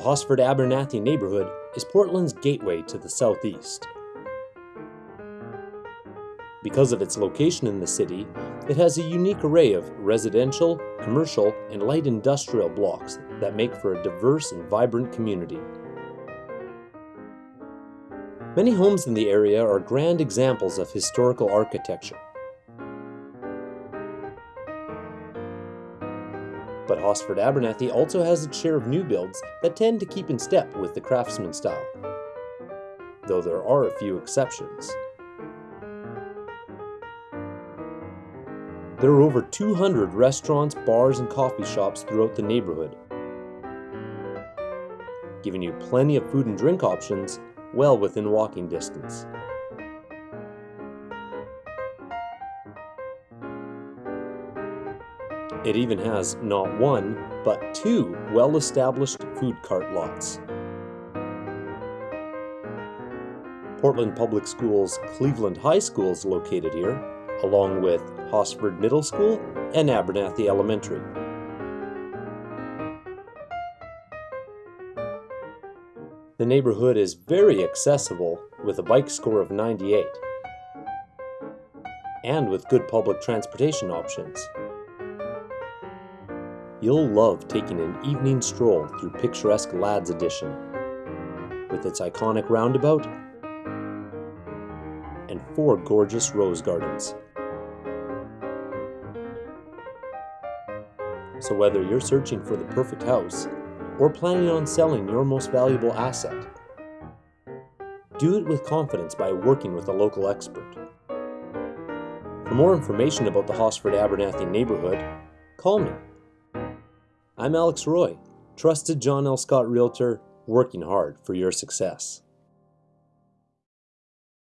Hosford Abernethy neighborhood is Portland's gateway to the southeast. Because of its location in the city, it has a unique array of residential, commercial, and light industrial blocks that make for a diverse and vibrant community. Many homes in the area are grand examples of historical architecture. But Hosford Abernethy also has its share of new builds that tend to keep in step with the craftsman style, though there are a few exceptions. There are over 200 restaurants, bars, and coffee shops throughout the neighborhood, giving you plenty of food and drink options well within walking distance. It even has not one, but two well-established food cart lots. Portland Public Schools Cleveland High School is located here, along with Hosford Middle School and Abernethy Elementary. The neighborhood is very accessible with a bike score of 98 and with good public transportation options. You'll love taking an evening stroll through picturesque Ladd's Addition with its iconic roundabout and four gorgeous rose gardens. So whether you're searching for the perfect house or planning on selling your most valuable asset, do it with confidence by working with a local expert. For more information about the Hosford Abernethy neighborhood, call me. I'm Alex Roy, trusted John L. Scott Realtor, working hard for your success.